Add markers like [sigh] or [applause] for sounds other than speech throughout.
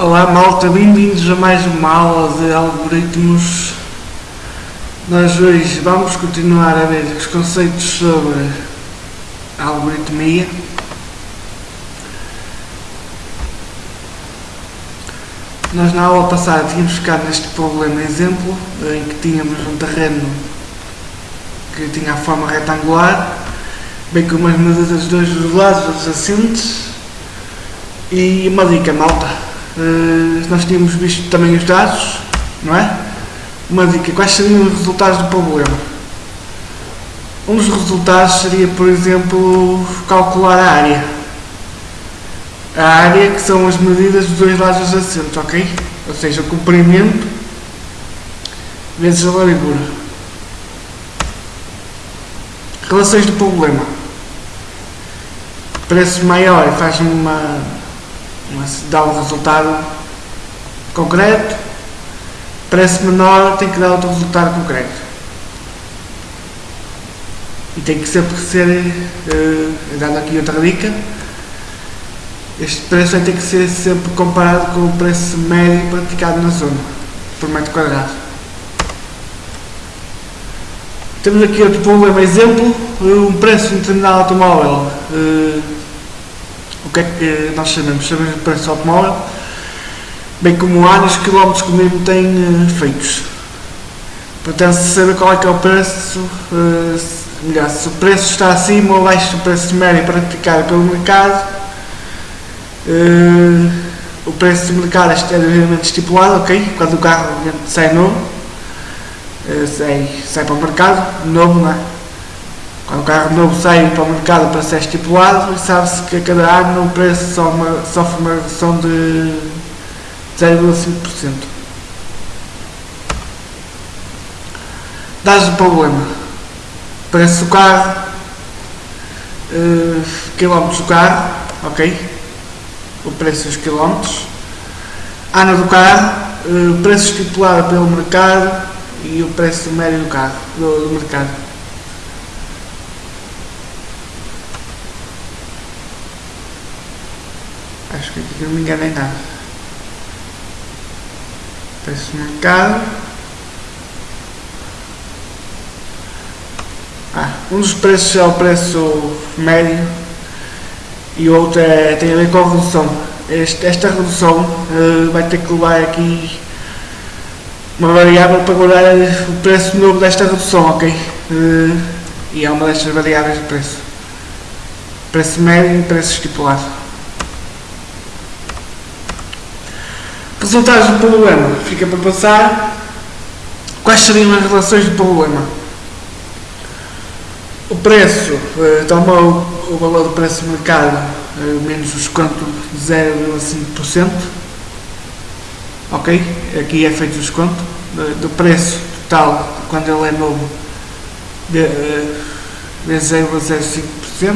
Olá malta, bem-vindos a mais uma aula de algoritmos. Nós hoje vamos continuar a ver os conceitos sobre a algoritmia. Nós na aula passada tínhamos ficado neste problema exemplo, em que tínhamos um terreno que tinha a forma retangular, bem com umas medidas dos dois lados adjacentes e uma dica malta, nós tínhamos visto também os dados, não é? Uma dica, quais seriam os resultados do problema? Um dos resultados seria, por exemplo, calcular a área. A área que são as medidas dos dois lados adjacentes, ok? Ou seja, o comprimento vezes a largura. Relações do problema. Preço maior faz uma, uma dá um resultado concreto. Preço menor tem que dar outro resultado concreto. E tem que sempre ser, uh, dando aqui outra dica, este preço vai ter que ser sempre comparado com o preço médio praticado na zona, por metro quadrado. Temos aqui outro problema, exemplo, um preço de um determinado automóvel. Uh, o que é que nós sabemos? Sabemos o preço do automóvel, bem como anos, quilómetros que o mesmo tem uh, feitos. Portanto, se saber qual é que é o preço, uh, melhor, se o preço está acima ou abaixo do preço médio praticado pelo mercado, Uh, o preço de mercado é devidamente estipulado, ok? Quando o carro sai novo, sai, sai para o mercado, novo, não é? Quando o carro novo sai para o mercado para ser estipulado, sabe-se que a cada ano o preço sofre uma, sofre uma redução de 0,5%. Dados do problema. Preço do carro, uh, quilómetros do carro, ok? o preço dos quilómetros, ano do carro, o preço estipulado pelo mercado e o preço médio do carro, do, do mercado. Aqui não me enganei nada. Preço do mercado. Ah, um dos preços é o preço médio e o outro é, tem a ver com a redução. Este, esta redução uh, vai ter que levar aqui uma variável para guardar o preço novo desta redução, ok? Uh, e é uma destas variáveis de preço. Preço médio e preço estipulado. Resultados do problema. Fica para passar. Quais seriam as relações do problema? O preço, uh, toma o o valor do preço de mercado uh, menos o desconto de 0,5%. Ok? Aqui é feito o desconto do preço total quando ele é novo de, uh, vezes 0,05%.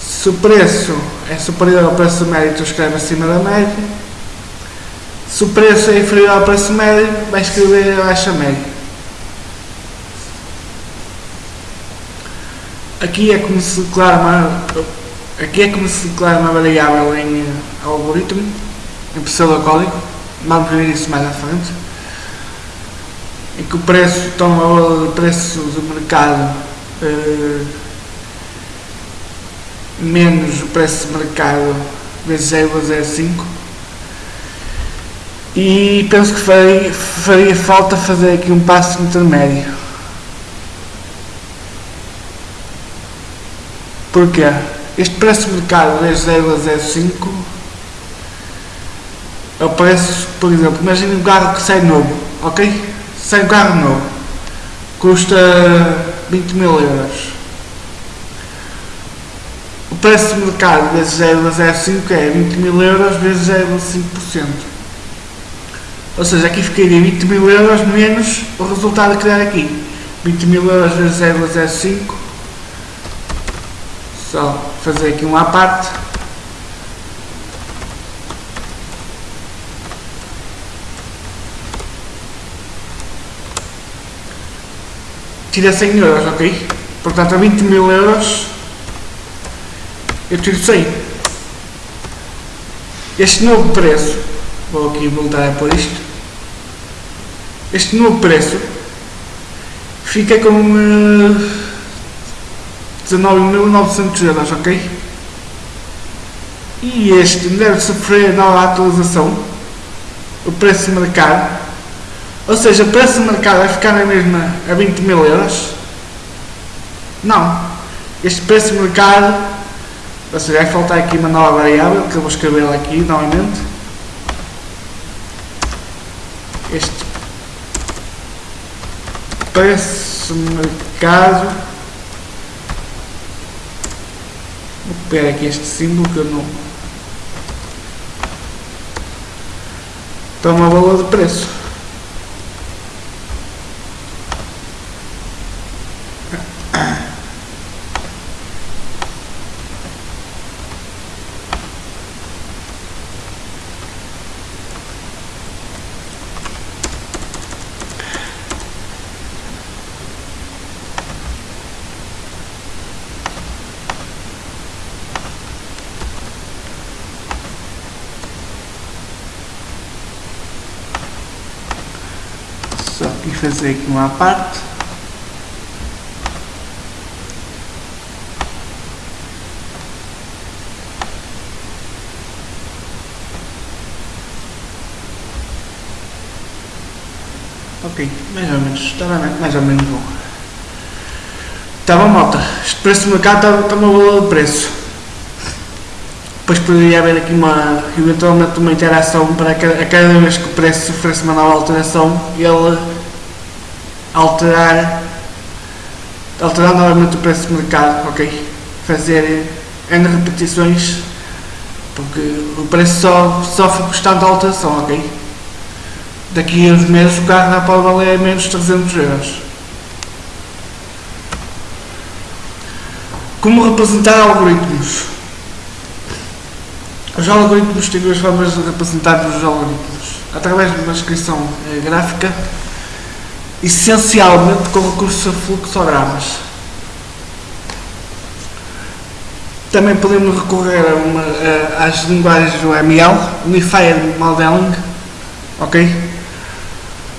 Se o preço é superior ao preço médio, tu escreve acima da média. Se o preço é inferior ao preço médio, vai escrever abaixo da média. aqui é como se declara uma, aqui é como se declara uma variável em uh, algoritmo, em pseudocódigo, vamos ver isso mais à frente, em que o preço toma o preço do mercado uh, menos o preço de mercado vezes 0,05 e penso que faria, faria falta fazer aqui um passo intermédio Porque este preço de mercado é 0 a 0,5 é o preço, por exemplo, imagine um carro que sai novo, ok? Sai um carro novo, custa 20 mil euros. O preço de mercado vezes 0 a 0,5 é 20 mil euros vezes 0,5%. Ou seja, aqui ficaria 20 mil euros menos o resultado que der aqui. 20 mil euros vezes 0,05 só fazer aqui uma parte. Tira 100 euros, ok? Portanto, a 20 mil euros eu tiro 100. este novo preço, vou aqui voltar a pôr isto, este novo preço fica com uh, 19.900 euros, ok? E este deve sofrer nova atualização, o preço mercado, ou seja, o preço mercado vai ficar na mesma a 20 mil euros? Não. Este preço mercado, ou seja, vai faltar aqui uma nova variável que eu vou escrever aqui novamente. Este mercado. Vou copiar aqui este símbolo que eu não. Toma valor de preço. Só aqui fazer aqui uma parte. Ok, mais ou menos, está mais ou menos bom. Bom, malta. Este preço do mercado está, está uma valor de preço. Depois poderia haver aqui uma, eventualmente uma interação para cada, a cada vez que o preço sofresse uma nova alteração, ele alterar, alterar novamente o preço de mercado, ok? Fazer N repetições, porque o preço só sofre constante alteração, ok? Daqui a uns meses o carro já pode valer menos de 300 euros. Como representar algoritmos? Os algoritmos têm duas formas de representar os algoritmos. Através de uma descrição eh, gráfica, essencialmente com recurso a fluxogramas. Também podemos recorrer a uma, a, às linguagens do ML, Unified Modeling, ok?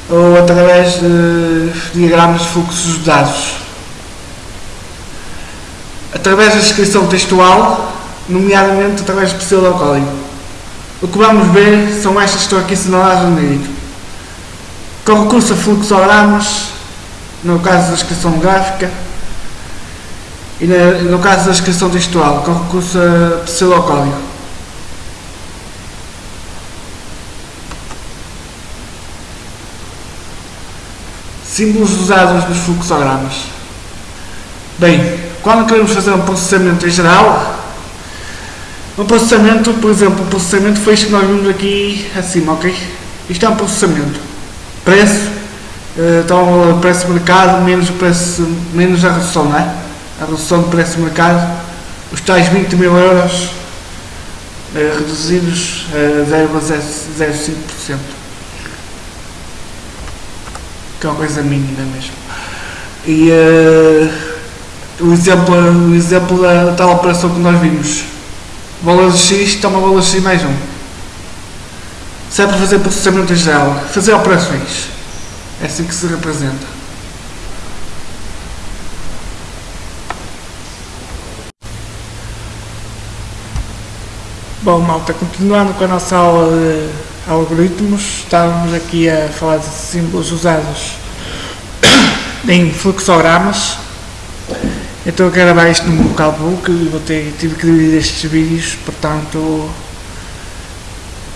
Ou através de diagramas de fluxos de dados. Através da descrição textual, nomeadamente através de pseudocódigo. O que vamos ver são estas que estão aqui assinaladas no negrito. Com recurso a fluxogramas, no caso da descrição gráfica, e no caso da descrição textual, com recurso a pseudocódigo. Símbolos usados nos fluxogramas. Bem, quando queremos fazer um processamento em geral, um processamento, por exemplo, o processamento foi isto que nós vimos aqui acima, ok? Isto é um processamento. Preço, então o preço de mercado menos, o preço, menos a redução, não é? A redução do preço de mercado, os tais 20 mil euros eh, reduzidos a 0,05%. Que é uma coisa mínima mesmo. E uh, o exemplo, o exemplo da tal operação que nós vimos valor de x toma valor de x mais 1. Se é para fazer processamento em geral, fazer operações. É assim que se representa. Bom, malta, continuando com a nossa aula de algoritmos, estávamos aqui a falar de símbolos usados [coughs] em fluxogramas. Então eu quero gravar isto no meu notebook e vou ter, tive que dividir estes vídeos, portanto,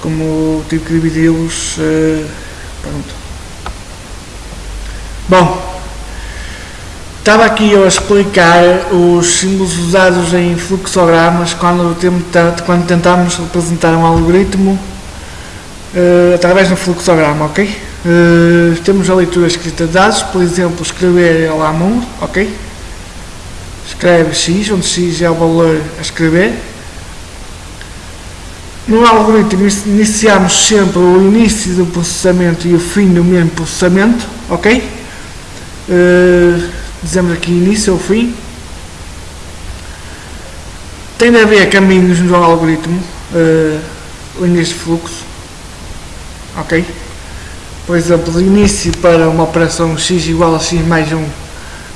como tive que dividi-los, uh, pronto. Bom, estava aqui eu a explicar os símbolos usados em fluxogramas quando, quando representar um algoritmo uh, através de um fluxograma, ok? Uh, temos a leitura escrita de dados, por exemplo, escrever lá mundo, ok? Escreve x, onde x é o valor a escrever. No algoritmo iniciamos sempre o início do processamento e o fim do mesmo processamento, ok? Uh, dizemos aqui início ou fim. Tem de haver caminhos no algoritmo. Uh, linhas de fluxo, ok? Por exemplo, de início para uma operação x igual a x mais 1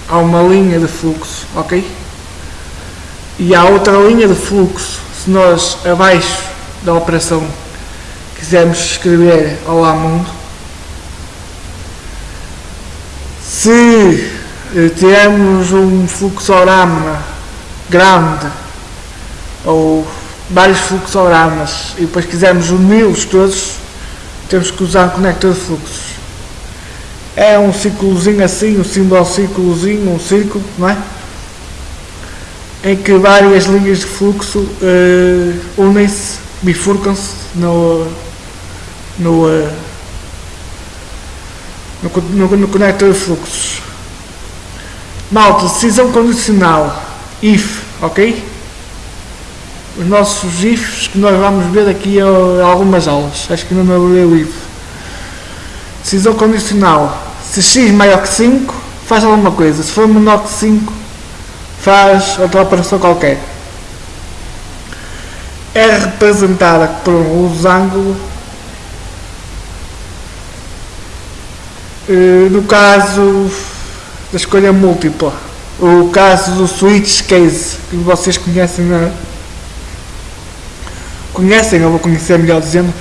há uma linha de fluxo, ok? E há outra linha de fluxo se nós abaixo da operação quisermos escrever Olá Mundo. Se eh, tivermos um fluxograma grande ou vários fluxogramas e depois quisermos uni-los todos, temos que usar um conector de fluxos. É um círculozinho assim, um símbolo círculozinho, um círculo, não é? Em que várias linhas de fluxo uh, unem-se, bifurcam-se no, no, uh, no, no, no conector de fluxos. Malta, decisão condicional, if, ok? Os nossos ifs que nós vamos ver aqui a algumas aulas. Acho que não me abri o if. Decisão condicional. Se x maior que 5, faz alguma coisa. Se for menor que 5, faz outra operação qualquer. É representada por um losango eh, no caso da escolha múltipla, o caso do switch case, que vocês conhecem, na, conhecem, ou vou conhecer melhor dizendo,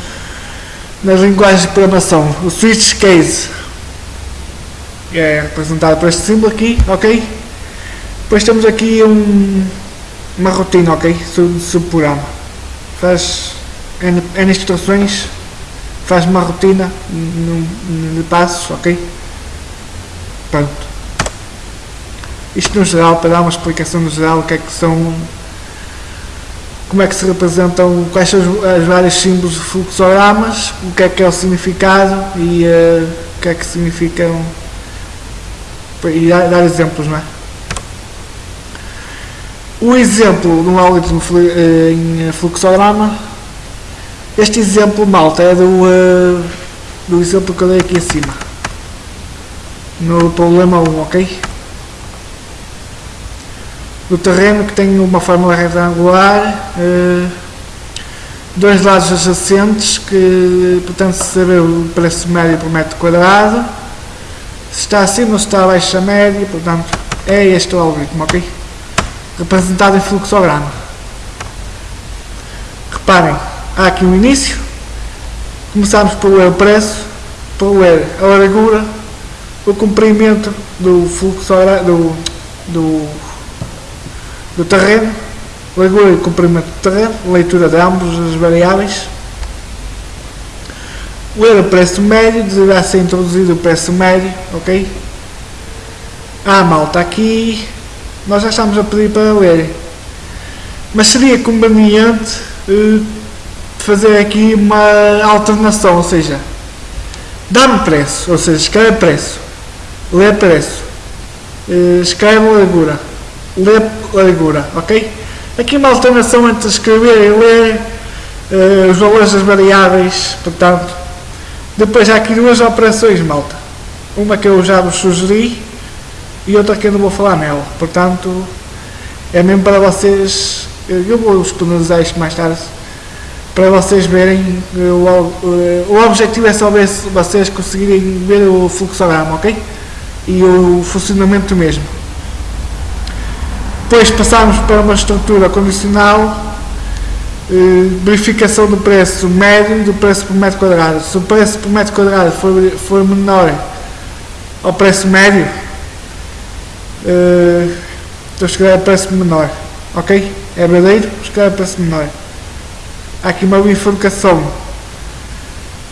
nas linguagens de programação, o switch case é representado por este símbolo aqui, ok? Depois temos aqui um, uma rotina, ok? Subprograma. Faz N, N instruções, faz uma rotina de passos, ok? Pronto. Isto no geral, para dar uma explicação no geral, o que é que são, como é que se representam, quais são os, os vários símbolos de fluxogramas, o que é que é o significado e uh, o que é que significam, e dar, dar exemplos, não é? O exemplo de um algoritmo eh, em fluxograma, este exemplo, malta, é do, uh, do exemplo que eu dei aqui acima, no problema 1, ok? do terreno que tem uma fórmula retangular, eh, dois lados adjacentes que portanto se saber o preço médio por metro quadrado, se está acima ou se está abaixo da média, portanto é este o algoritmo, ok? Representado em fluxograma. Reparem, há aqui um início, começamos por ler o preço, por ler a largura, o comprimento do fluxograma, do, do do terreno, largura e comprimento do terreno, leitura de ambos as variáveis, ler o preço médio, deverá ser introduzido o preço médio, ok? Ah, malta, aqui nós já estamos a pedir para ler, mas seria conveniente uh, fazer aqui uma alternação, ou seja, dá-me preço, ou seja, escreve preço, lê preço, uh, escreve largura, ler largura, ok? Aqui uma alternação entre escrever e ler uh, os valores das variáveis, portanto, depois há aqui duas operações, malta. Uma que eu já vos sugeri e outra que eu não vou falar nela, portanto, é mesmo para vocês, eu vou disponibilizar isto mais tarde, para vocês verem, o, o, o objetivo é só ver se vocês conseguirem ver o fluxograma, ok? E o funcionamento mesmo. Depois passamos para uma estrutura condicional, eh, verificação do preço médio e do preço por metro quadrado. Se o preço por metro quadrado for, for menor ao preço médio, eh, então escreve preço menor. Ok? É verdadeiro? Escreve preço menor. Há aqui uma bifurcação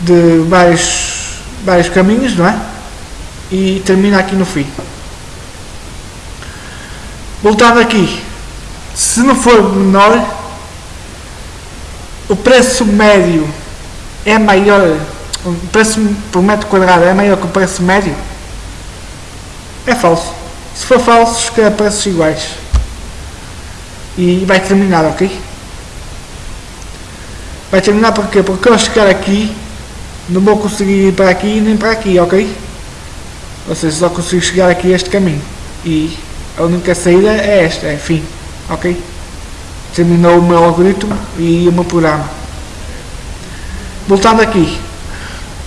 de vários, vários caminhos, não é? E termina aqui no fim. Voltando aqui, se não for menor, o preço médio é maior, o preço por metro quadrado é maior que o preço médio, é falso. Se for falso, escreve preços iguais. E vai terminar, ok? Vai terminar porque Porque eu chegar aqui, não vou conseguir ir para aqui nem para aqui, ok? Ou seja, só consigo chegar aqui este caminho. E a única saída é esta, é fim, ok? Terminou o meu algoritmo e o meu programa. voltando aqui,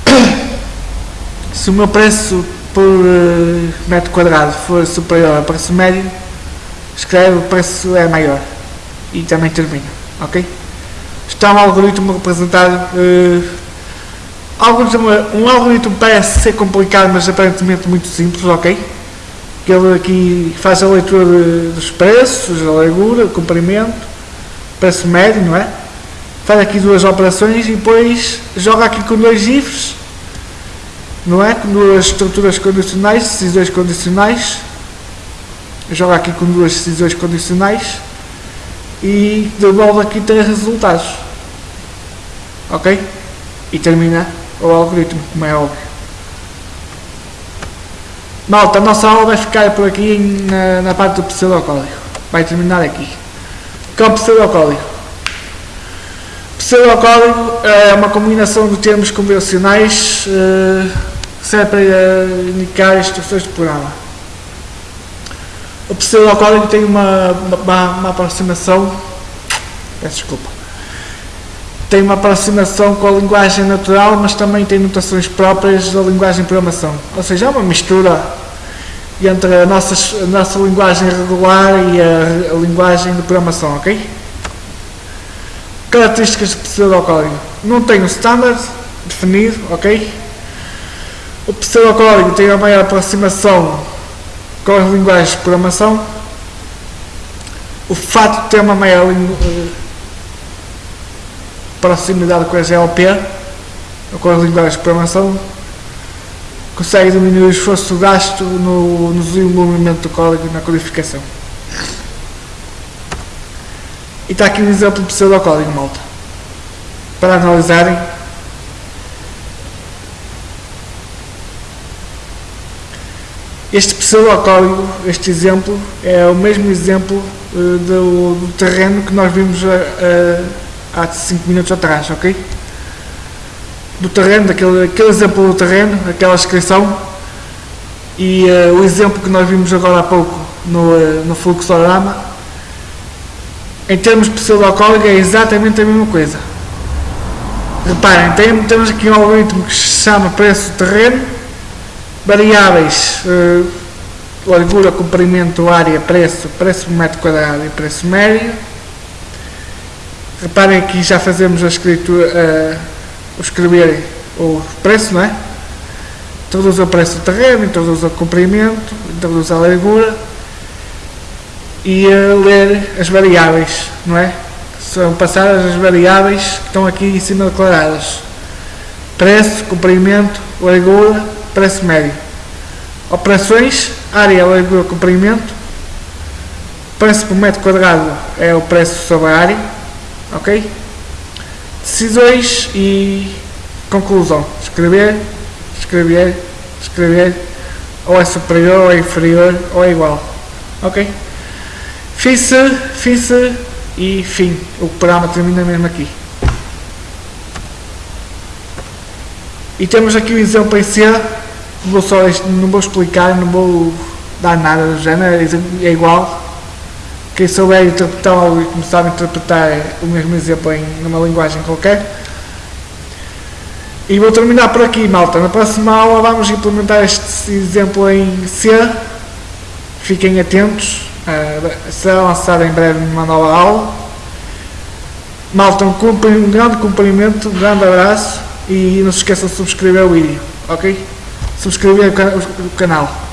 [coughs] se o meu preço por uh, metro quadrado for superior ao preço médio, escreve o preço é maior e também termina, ok? Está um algoritmo representado. Uh, algoritmo, um algoritmo parece ser complicado, mas aparentemente muito simples, ok? Ele aqui faz a leitura de, dos preços, a largura, o comprimento, preço médio, não é? Faz aqui duas operações e depois joga aqui com dois ifs, não é? Com duas estruturas condicionais, decisões condicionais. Joga aqui com duas decisões condicionais e devolve aqui três resultados. Ok? E termina o algoritmo, como é óbvio. Malta, a nossa aula vai ficar por aqui na, na parte do pseudocódigo. Vai terminar aqui. Que é o pseudocódigo? Pseudocódigo é uma combinação de termos convencionais uh, serve para indicar instruções de programa. O pseudocódigo tem uma, uma, uma aproximação, peço desculpa, tem uma aproximação com a linguagem natural, mas também tem notações próprias da linguagem de programação. Ou seja, é uma mistura entre a nossa, a nossa linguagem regular e a, a linguagem de programação, ok? Características de pseudocódigo. Não tem um standard definido, ok? O pseudocódigo tem a maior aproximação com as linguagens de programação. O fato de ter uma maior uh, proximidade com a GLP, ou com as linguagens de programação, consegue diminuir o esforço gasto no, no desenvolvimento do código e na codificação. E está aqui um exemplo de pseudocódigo, malta. Para analisarem. Este pseudocódigo, este exemplo, é o mesmo exemplo uh, do, do, terreno que nós vimos uh, há 5 minutos atrás, ok? Do terreno, daquele, aquele exemplo do terreno, aquela descrição e o exemplo que nós vimos agora há pouco no, no fluxorama em termos de pseudocódigo é exatamente a mesma coisa. Reparem, tem, temos aqui um algoritmo que se chama preço terreno, variáveis, uh, largura, comprimento, área, preço, preço por metro quadrado e preço médio. Reparem aqui já fazemos a escritura, uh, o escrever o preço, não é? Introduz o preço do terreno, introduz o comprimento, introduz a largura e a ler as variáveis, não é? São passadas as variáveis que estão aqui em cima declaradas. Preço, comprimento, largura, preço médio. Operações, área, largura, comprimento. Preço por metro quadrado é o preço sobre a área. Ok? Decisões e conclusão. Escrever, escrever, escrever. Ou é superior, ou é inferior, ou é igual. Ok? Fiz, fiz e fim. O programa termina mesmo aqui. E temos aqui o exemplo em C. Vou só, não vou explicar, não vou dar nada do género, é igual. Quem souber interpretar o algoritmo sabe interpretar o mesmo exemplo em uma linguagem qualquer. E vou terminar por aqui, malta. Na próxima aula vamos implementar este exemplo em C. Fiquem atentos. Uh, será lançada em breve uma nova aula. Malta, um, um grande cumprimento, um grande abraço e não se esqueçam de subscrever o vídeo, ok? Subscrever o, can o canal.